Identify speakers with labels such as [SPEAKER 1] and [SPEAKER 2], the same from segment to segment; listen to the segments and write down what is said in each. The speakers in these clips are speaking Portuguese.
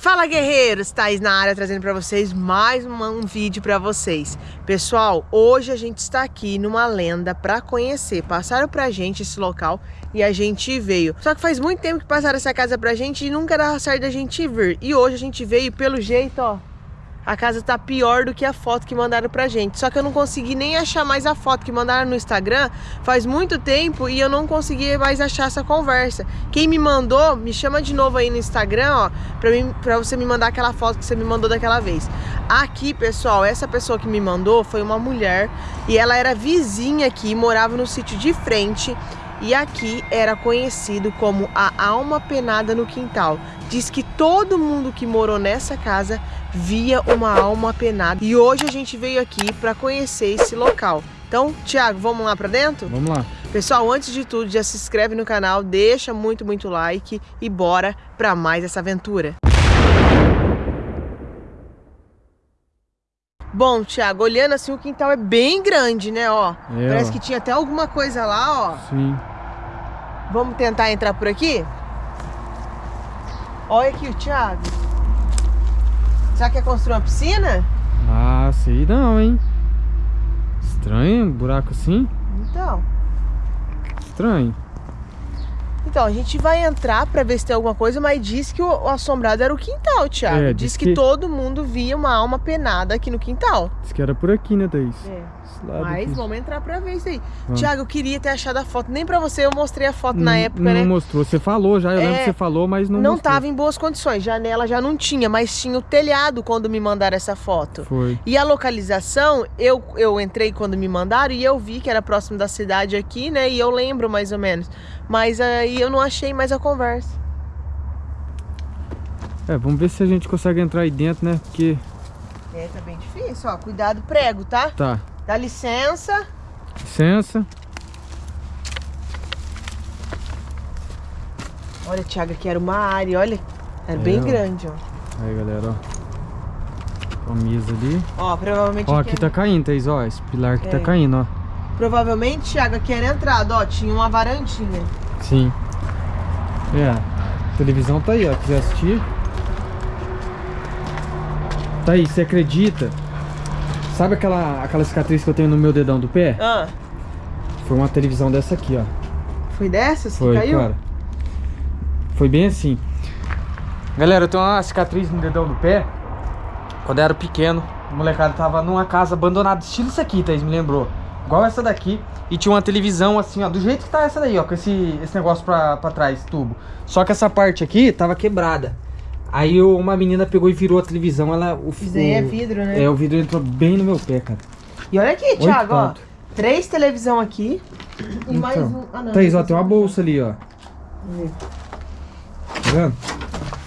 [SPEAKER 1] Fala guerreiros, Thaís na área trazendo para vocês mais um vídeo para vocês. Pessoal, hoje a gente está aqui numa lenda para conhecer. Passaram pra gente esse local e a gente veio. Só que faz muito tempo que passaram essa casa pra gente e nunca dava certo da gente vir. E hoje a gente veio pelo jeito, ó, a casa tá pior do que a foto que mandaram pra gente. Só que eu não consegui nem achar mais a foto que mandaram no Instagram faz muito tempo e eu não consegui mais achar essa conversa. Quem me mandou, me chama de novo aí no Instagram, ó, pra, mim, pra você me mandar aquela foto que você me mandou daquela vez. Aqui, pessoal, essa pessoa que me mandou foi uma mulher e ela era vizinha aqui, morava no sítio de frente e aqui era conhecido como a alma penada no quintal. Diz que todo mundo que morou nessa casa via uma alma penada. E hoje a gente veio aqui para conhecer esse local. Então, Thiago, vamos lá para dentro?
[SPEAKER 2] Vamos lá.
[SPEAKER 1] Pessoal, antes de tudo, já se inscreve no canal, deixa muito, muito like e bora para mais essa aventura. Bom, Thiago, olhando assim, o quintal é bem grande, né, ó. É, Parece ó. que tinha até alguma coisa lá, ó.
[SPEAKER 2] Sim.
[SPEAKER 1] Vamos tentar entrar por aqui? Olha aqui o Thiago. Será que é construir uma piscina?
[SPEAKER 2] Ah, sei não, hein. Estranho, um buraco assim.
[SPEAKER 1] Então.
[SPEAKER 2] Estranho.
[SPEAKER 1] Então, a gente vai entrar pra ver se tem alguma coisa, mas diz que o, assombrado era o quintal, Thiago. É, diz, diz que, que, todo mundo via uma alma penada aqui no quintal.
[SPEAKER 2] Diz que era por aqui, né, Thaís?
[SPEAKER 1] É. Mas aqui. vamos entrar pra ver isso aí. Vamos. Thiago, eu queria ter achado a foto. Nem pra você eu mostrei a foto na época,
[SPEAKER 2] não
[SPEAKER 1] né?
[SPEAKER 2] Não mostrou. Você falou já, eu é, lembro que você falou, mas não
[SPEAKER 1] Não
[SPEAKER 2] mostrou.
[SPEAKER 1] tava em boas condições. Janela já não tinha, mas tinha o telhado quando me mandaram essa foto.
[SPEAKER 2] Foi.
[SPEAKER 1] E a localização, eu, eu entrei quando me mandaram e eu vi que era próximo da cidade aqui, né? E eu lembro mais ou menos. Mas aí eu não achei mais a conversa.
[SPEAKER 2] É, vamos ver se a gente consegue entrar aí dentro, né? Porque...
[SPEAKER 1] É, tá bem difícil, ó. Cuidado, prego, tá?
[SPEAKER 2] Tá.
[SPEAKER 1] Dá licença.
[SPEAKER 2] Licença.
[SPEAKER 1] Olha, Thiago, aqui era uma área, olha. Era é, bem ó. grande, ó.
[SPEAKER 2] Aí, galera, ó. Camisa ali.
[SPEAKER 1] Ó, provavelmente...
[SPEAKER 2] Ó, aqui, aqui tá caindo, Thaís, ó. Esse pilar aqui tá é. tá caindo, ó.
[SPEAKER 1] Provavelmente, Thiago, aqui era entrada, ó. Tinha uma varandinha.
[SPEAKER 2] Sim. É. A televisão tá aí, ó. Quiser assistir. Tá aí, você acredita? Sabe aquela, aquela cicatriz que eu tenho no meu dedão do pé?
[SPEAKER 1] Ah.
[SPEAKER 2] Foi uma televisão dessa aqui, ó.
[SPEAKER 1] Foi dessas que
[SPEAKER 2] Foi,
[SPEAKER 1] caiu?
[SPEAKER 2] Cara. Foi bem assim. Galera, eu tenho uma cicatriz no dedão do pé. Quando eu era pequeno, o molecada tava numa casa abandonada, estilo isso aqui, Thaís, me lembrou. Igual essa daqui. E tinha uma televisão assim, ó, do jeito que tá essa daí, ó, com esse, esse negócio pra, pra trás, tubo. Só que essa parte aqui tava quebrada. Aí uma menina pegou e virou a televisão, ela... O,
[SPEAKER 1] Isso aí é vidro, né?
[SPEAKER 2] É, o vidro entrou bem no meu pé, cara.
[SPEAKER 1] E olha aqui, Thiago, ó. Três televisão aqui e então, mais um...
[SPEAKER 2] Ah, não. Thaís, ó, tem uma bolsa ali, ó. Tá vendo?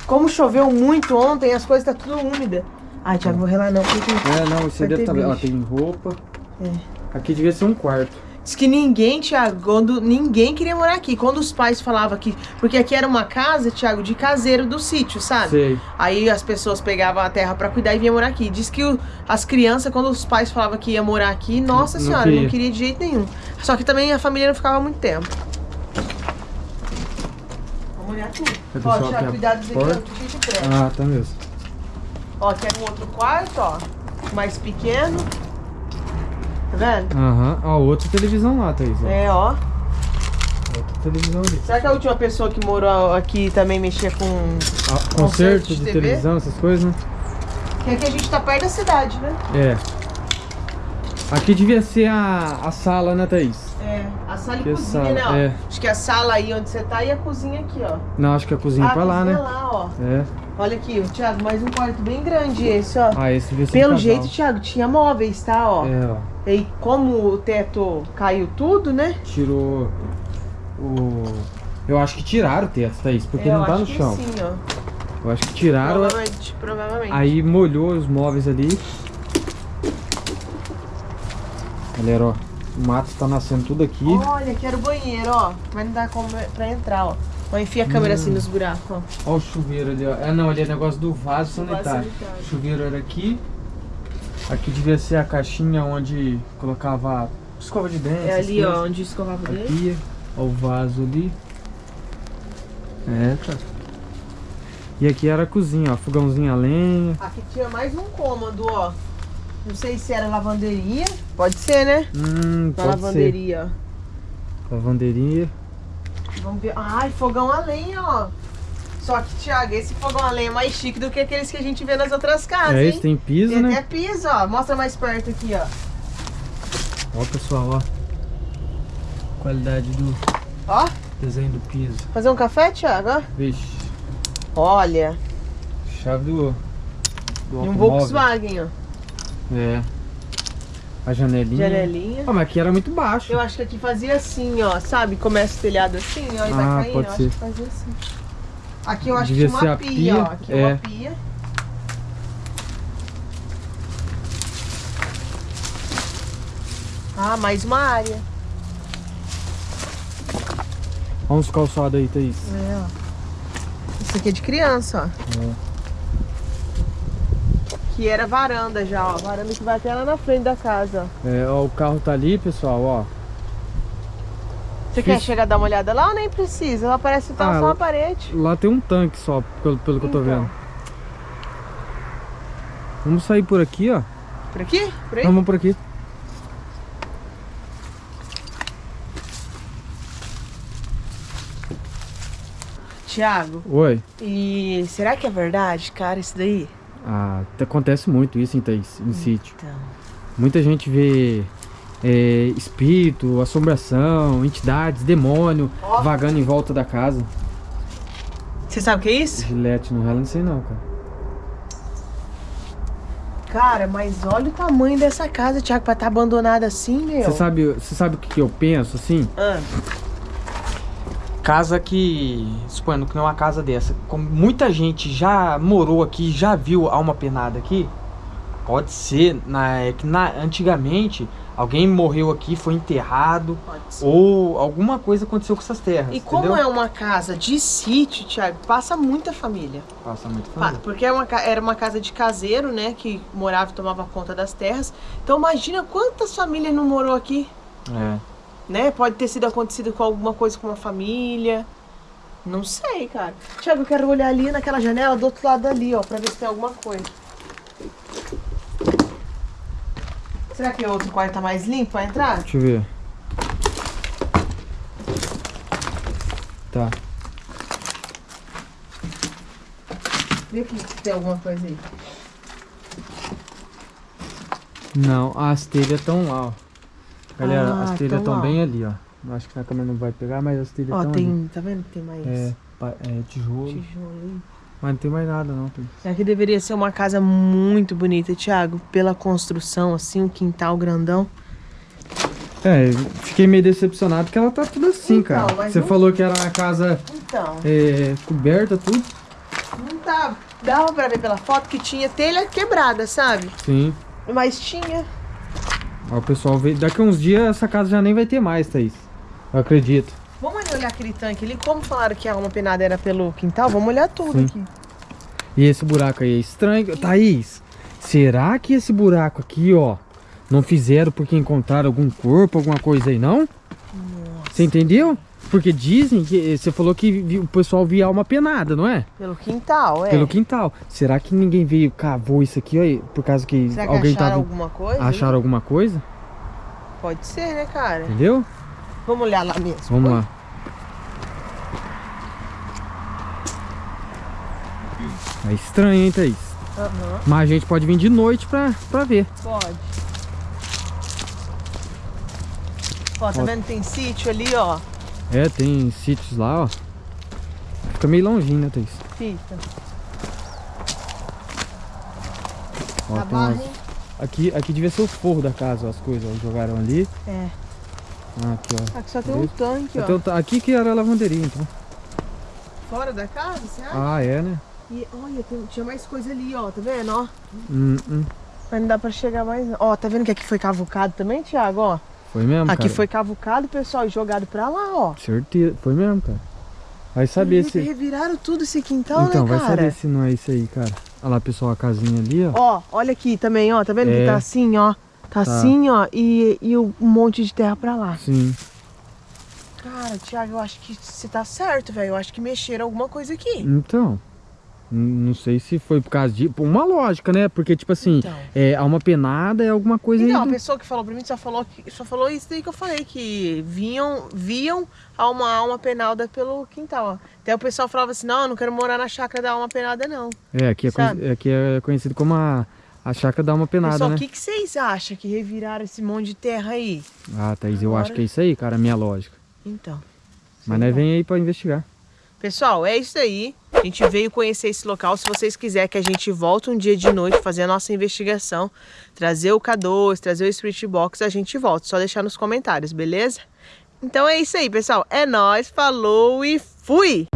[SPEAKER 1] Como choveu muito ontem, as coisas tá tudo úmida. Ai, Thiago, vou relar não, porque...
[SPEAKER 2] É, não, isso aí deve estar... Tá... Ó, tem roupa. É. Aqui devia ser um quarto.
[SPEAKER 1] Diz que ninguém, Thiago, quando ninguém queria morar aqui. Quando os pais falavam que. Porque aqui era uma casa, Thiago, de caseiro do sítio, sabe?
[SPEAKER 2] Sei.
[SPEAKER 1] Aí as pessoas pegavam a terra para cuidar e vinham morar aqui. Diz que o, as crianças, quando os pais falavam que ia morar aqui, nossa não, senhora, não queria. não queria de jeito nenhum. Só que também a família não ficava muito tempo. Vamos olhar tudo. Ó, Thiago, cuidado aqui, ó, cheio de terra.
[SPEAKER 2] Ah, tá mesmo.
[SPEAKER 1] Ó, aqui é um outro quarto, ó. Mais pequeno. Tá vendo?
[SPEAKER 2] Aham. Uhum. Ó, outra televisão lá, Thaís. Ó.
[SPEAKER 1] É, ó.
[SPEAKER 2] Outra televisão ali.
[SPEAKER 1] Será que a última pessoa que morou aqui também mexia com...
[SPEAKER 2] Ah, concerto de, de televisão, essas coisas, né?
[SPEAKER 1] Porque aqui a gente tá perto da cidade, né?
[SPEAKER 2] É. Aqui devia ser a, a sala, né, Thaís?
[SPEAKER 1] É, a sala e que cozinha, sala, né, ó. É. Acho que a sala aí onde você tá e a cozinha aqui, ó.
[SPEAKER 2] Não, acho que a cozinha
[SPEAKER 1] ah,
[SPEAKER 2] é pra lá, né?
[SPEAKER 1] lá, ó.
[SPEAKER 2] É.
[SPEAKER 1] Olha aqui, Thiago, mais um quarto bem grande esse, ó.
[SPEAKER 2] Ah, esse devia ser
[SPEAKER 1] Pelo jeito, Thiago, tinha móveis, tá, ó.
[SPEAKER 2] É, ó.
[SPEAKER 1] E como o teto caiu tudo, né?
[SPEAKER 2] Tirou o... Eu acho que tiraram o teto, Thaís, porque
[SPEAKER 1] é,
[SPEAKER 2] não tá no chão.
[SPEAKER 1] sim, ó.
[SPEAKER 2] Eu acho que tiraram.
[SPEAKER 1] Provavelmente, provavelmente.
[SPEAKER 2] Aí molhou os móveis ali. Galera, ó. O mato tá nascendo tudo aqui.
[SPEAKER 1] Olha, aqui era o banheiro, ó. Mas não dá como pra entrar, ó. Ó, enfia a câmera hum. assim nos buracos, ó.
[SPEAKER 2] Ó o chuveiro ali, ó. É, não, ali é negócio do vaso sanitário. O chuveiro era aqui. Aqui devia ser a caixinha onde colocava escova de dente.
[SPEAKER 1] É ali, ó, onde escovava o dente.
[SPEAKER 2] Ó o vaso ali. É, cara. E aqui era a cozinha, ó. Fogãozinho a lenha.
[SPEAKER 1] Aqui tinha mais um cômodo, ó. Não sei se era lavanderia. Pode ser, né?
[SPEAKER 2] Hum, pode
[SPEAKER 1] lavanderia,
[SPEAKER 2] ser. Lavanderia.
[SPEAKER 1] Vamos ver. Ai, fogão a lenha, ó. Só que, Thiago, esse fogão a lenha é mais chique do que aqueles que a gente vê nas outras casas,
[SPEAKER 2] é,
[SPEAKER 1] hein?
[SPEAKER 2] esse tem piso,
[SPEAKER 1] Tem
[SPEAKER 2] né?
[SPEAKER 1] até piso, ó. Mostra mais perto aqui, ó.
[SPEAKER 2] Ó, pessoal, ó. Qualidade do
[SPEAKER 1] Ó,
[SPEAKER 2] desenho do piso.
[SPEAKER 1] fazer um café, Thiago, ó.
[SPEAKER 2] Vixe.
[SPEAKER 1] Olha,
[SPEAKER 2] Chave do, do
[SPEAKER 1] e um. Volkswagen, ó.
[SPEAKER 2] É. A janelinha.
[SPEAKER 1] Janelinha.
[SPEAKER 2] Ah, mas aqui era muito baixo.
[SPEAKER 1] Eu acho que aqui fazia assim, ó, sabe? Começa o telhado assim, ó, e vai
[SPEAKER 2] Ah,
[SPEAKER 1] caindo.
[SPEAKER 2] pode
[SPEAKER 1] eu
[SPEAKER 2] ser.
[SPEAKER 1] acho que fazia assim. Aqui eu acho
[SPEAKER 2] Devia
[SPEAKER 1] que tinha uma pia,
[SPEAKER 2] pia,
[SPEAKER 1] ó. Aqui é
[SPEAKER 2] é.
[SPEAKER 1] uma pia. Ah, mais uma área.
[SPEAKER 2] Olha uns calçados aí, Thaís.
[SPEAKER 1] É, ó. Isso aqui é de criança, ó.
[SPEAKER 2] É.
[SPEAKER 1] Que era varanda já, ó. Varanda que vai até lá na frente da casa.
[SPEAKER 2] É, ó, o carro tá ali, pessoal, ó.
[SPEAKER 1] Você
[SPEAKER 2] Fiz-
[SPEAKER 1] quer chegar a dar uma olhada lá ou nem precisa? Ela parece estar
[SPEAKER 2] Ah,
[SPEAKER 1] só
[SPEAKER 2] lá-
[SPEAKER 1] na parede.
[SPEAKER 2] Lá tem um tanque só, pelo, pelo que eu tô
[SPEAKER 1] Então.
[SPEAKER 2] vendo. Vamos sair por aqui, ó.
[SPEAKER 1] Por aqui? Por aí?
[SPEAKER 2] Vamos por aqui.
[SPEAKER 1] Tiago,
[SPEAKER 2] Oi.
[SPEAKER 1] e será que é verdade, cara, isso daí?
[SPEAKER 2] Ah, acontece muito isso em em sítio.
[SPEAKER 1] Então.
[SPEAKER 2] Muita gente vê é, espírito, assombração, entidades, demônio vagando em volta da casa.
[SPEAKER 1] Você sabe o que é isso?
[SPEAKER 2] Gilete no ela, não sei não, cara.
[SPEAKER 1] Cara, mas olha o tamanho dessa casa, Tiago, pra estar abandonada assim, meu.
[SPEAKER 2] Você sabe, você sabe o que, que eu penso, assim?
[SPEAKER 1] Ah,
[SPEAKER 2] Casa que, suponhando que não é uma casa dessa, como muita gente já morou aqui, já viu alma penada aqui, pode ser na, é que na, antigamente alguém morreu aqui, foi enterrado, ou alguma coisa aconteceu com essas terras.
[SPEAKER 1] E como
[SPEAKER 2] entendeu?
[SPEAKER 1] é uma casa de sítio, Tiago, passa muita família.
[SPEAKER 2] Passa muito
[SPEAKER 1] Pa-
[SPEAKER 2] família.
[SPEAKER 1] Porque é uma era uma casa de caseiro, né? Que morava e tomava conta das terras. Então imagina quantas famílias não morou aqui,
[SPEAKER 2] É.
[SPEAKER 1] né? Pode ter sido acontecido com alguma coisa com uma família. Não sei, cara. Tiago, eu quero olhar ali naquela janela do outro lado ali, ó, pra ver se tem alguma coisa. Será que o outro quarto tá mais limpo pra entrar?
[SPEAKER 2] Deixa eu ver. Tá.
[SPEAKER 1] Vê aqui se tem alguma coisa aí.
[SPEAKER 2] Não, as telhas estão lá, ó. Galera,
[SPEAKER 1] Ah,
[SPEAKER 2] as telhas
[SPEAKER 1] tão
[SPEAKER 2] estão bem ali, ó. Eu Acho que na câmera não vai pegar, mas as telhas estão ali.
[SPEAKER 1] tem. Tá vendo que tem mais
[SPEAKER 2] É, é tijolo.
[SPEAKER 1] tijolo?
[SPEAKER 2] Mas não tem mais nada não, Thaís.
[SPEAKER 1] Aqui deveria ser uma casa muito bonita, Thiago, pela construção, assim, um quintal grandão.
[SPEAKER 2] É, fiquei meio decepcionado porque ela tá tudo assim,
[SPEAKER 1] Então,
[SPEAKER 2] cara. Você
[SPEAKER 1] não-
[SPEAKER 2] falou que era uma casa
[SPEAKER 1] Então,
[SPEAKER 2] é, coberta, tudo?
[SPEAKER 1] não tá. Dava pra ver pela foto que tinha telha quebrada, sabe?
[SPEAKER 2] Sim.
[SPEAKER 1] Mas tinha.
[SPEAKER 2] Ó, o pessoal veio. Daqui a uns dias essa casa já nem vai ter mais, Thaís. Eu acredito.
[SPEAKER 1] Vamos ali olhar aquele tanque ali. Como falaram que a alma penada era pelo quintal, vamos olhar tudo
[SPEAKER 2] Sim.
[SPEAKER 1] aqui.
[SPEAKER 2] E esse buraco aí é estranho. Thaís, será que esse buraco aqui, ó, não fizeram porque encontraram algum corpo, alguma coisa aí, não? Você entendeu? Porque dizem que você falou que o pessoal via alma penada, não é?
[SPEAKER 1] Pelo quintal, é.
[SPEAKER 2] Pelo quintal. Será que ninguém veio, cavou isso aqui, ó, por causa que
[SPEAKER 1] Será que
[SPEAKER 2] alguém
[SPEAKER 1] acharam
[SPEAKER 2] tava.
[SPEAKER 1] alguma coisa?
[SPEAKER 2] Acharam alguma coisa?
[SPEAKER 1] Pode ser, né, cara?
[SPEAKER 2] Entendeu?
[SPEAKER 1] Vamos olhar lá mesmo.
[SPEAKER 2] Vamos lá. É estranho, hein, Thaís?
[SPEAKER 1] Aham,
[SPEAKER 2] Mas a gente pode vir de noite pra, pra ver.
[SPEAKER 1] pode. Ó, tá
[SPEAKER 2] Ó.
[SPEAKER 1] vendo? Tem sítio ali, ó.
[SPEAKER 2] É, tem sítios lá, ó. Fica meio longinho, né, Thaís?
[SPEAKER 1] Fica.
[SPEAKER 2] Ó,
[SPEAKER 1] Tá
[SPEAKER 2] tem umas- aqui, aqui devia ser o forro da casa, ó, as coisas, ó. Jogaram ali.
[SPEAKER 1] É.
[SPEAKER 2] Ah, aqui, ó.
[SPEAKER 1] Aqui só tem um tanque, ó.
[SPEAKER 2] Então, tá- aqui que era a lavanderia, então.
[SPEAKER 1] Fora da casa, você acha?
[SPEAKER 2] Ah, é, né?
[SPEAKER 1] E olha, tem- tinha mais coisa ali, ó. Tá vendo, ó?
[SPEAKER 2] Hum, hum.
[SPEAKER 1] Mas não dá pra chegar mais. não. Ó, tá vendo que aqui foi cavucado também, Thiago, ó?
[SPEAKER 2] Foi mesmo,
[SPEAKER 1] Aqui
[SPEAKER 2] cara?
[SPEAKER 1] foi cavucado, pessoal, e jogado pra lá, ó.
[SPEAKER 2] Certeza. Foi mesmo, cara. Vai saber se...
[SPEAKER 1] Reviraram tudo esse quintal,
[SPEAKER 2] Então,
[SPEAKER 1] né,
[SPEAKER 2] vai
[SPEAKER 1] cara?
[SPEAKER 2] saber se não é isso aí, cara. Olha lá, pessoal, a casinha ali, ó.
[SPEAKER 1] Ó, olha aqui também, ó. Tá vendo
[SPEAKER 2] É.
[SPEAKER 1] que tá assim, ó? Tá,
[SPEAKER 2] Tá.
[SPEAKER 1] assim, ó. E, e um monte de terra pra lá.
[SPEAKER 2] Sim.
[SPEAKER 1] Cara, Thiago, eu acho que você tá certo, velho. Eu acho que mexeram alguma coisa aqui.
[SPEAKER 2] Então. Não sei se foi por causa de... Uma lógica, né? Porque, tipo assim, então. é, alma penada é alguma coisa...
[SPEAKER 1] Não, a pessoa que falou pra mim só falou, que, só falou isso daí que eu falei, que vinham, viam uma alma penada pelo quintal. Até o pessoal falava assim, não, eu não quero morar na chácara da alma penada, não.
[SPEAKER 2] É, aqui é, aqui é conhecido como a, a chácara da alma penada, Pessoal, né?
[SPEAKER 1] o que, que vocês acham que reviraram esse monte de terra aí?
[SPEAKER 2] Ah, Thaís, Agora... eu acho que é isso aí, cara, a minha lógica.
[SPEAKER 1] Então.
[SPEAKER 2] Mas nós vem aí pra investigar.
[SPEAKER 1] Pessoal, é isso aí. A gente veio conhecer esse local. Se vocês quiserem que a gente volte um dia de noite fazer a nossa investigação, trazer o K2, trazer o Spirit Box, a gente volta. Só deixar nos comentários, beleza? Então é isso aí, pessoal. É nóis, falou e fui!